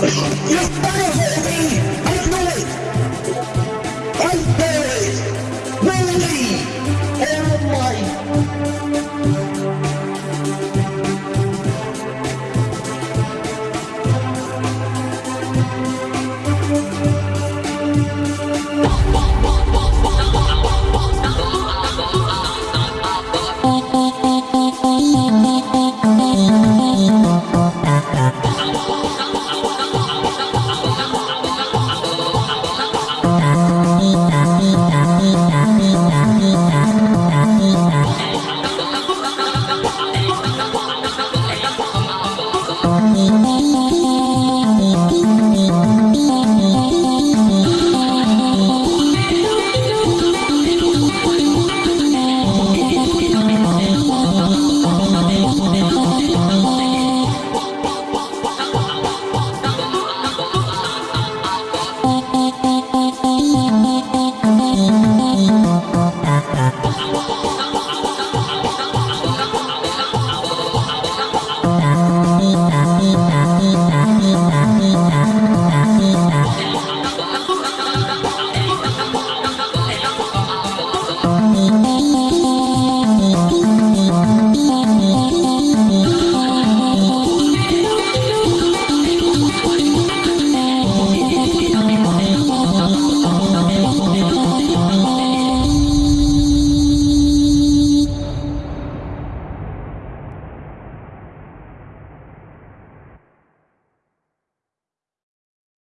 You're gonna hold me.